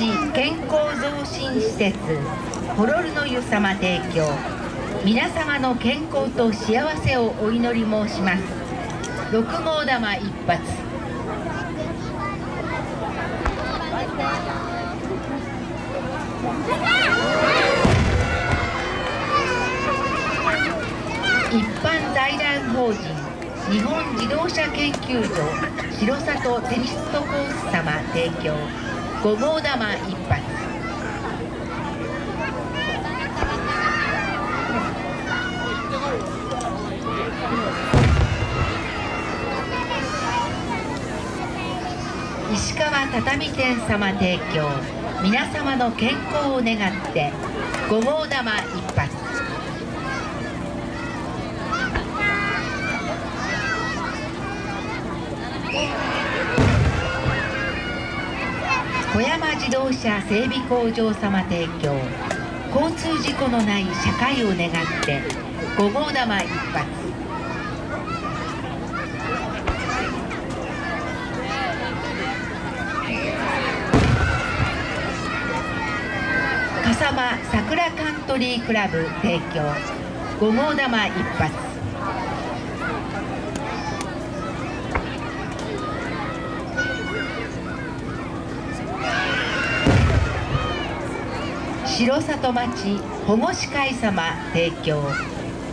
健康増進施設ホロルの湯様提供。皆様の健康と幸せをお祈り申します。六号玉一発。一般財団法人日本自動車研究所城里テニストコース様提供。五号玉一発石川畳店様提供。皆様の健康を願って五号玉一発 自動車整備工場様提供。交通事故のない社会を願って五号玉一発。笠間桜カントリークラブ提供。五号玉一発。城里町保護司会様提供。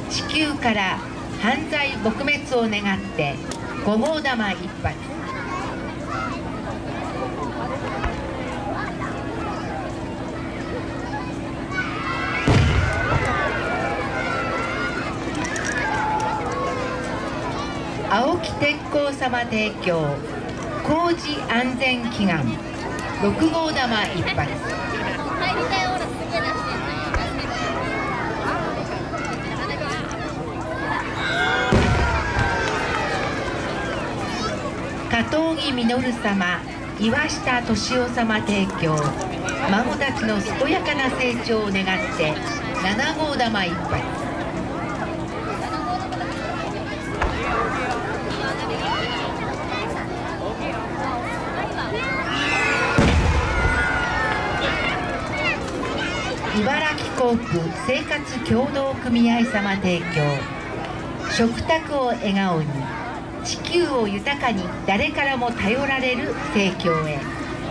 地球から犯罪撲滅を願って五号玉一発。青木鉄工様提供。工事安全祈願。六号玉一発。加藤木実様岩下敏夫様提供。孫たちの健やかな成長を願って七号玉一発。茨城航空生活協同組合様提供。食卓を笑顔に。地球を豊かに誰からも頼られる提供へ。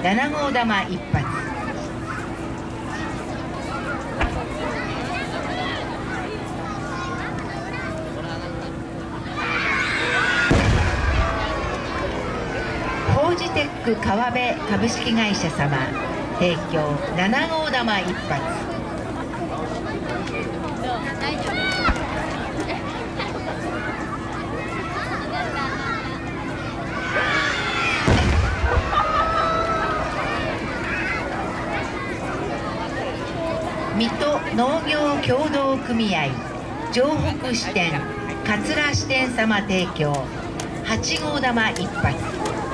七号玉一発。フォージテック川辺株式会社様。提供七号玉一発。水戸農業協同組合城北支店桂支店様提供。8号玉一発。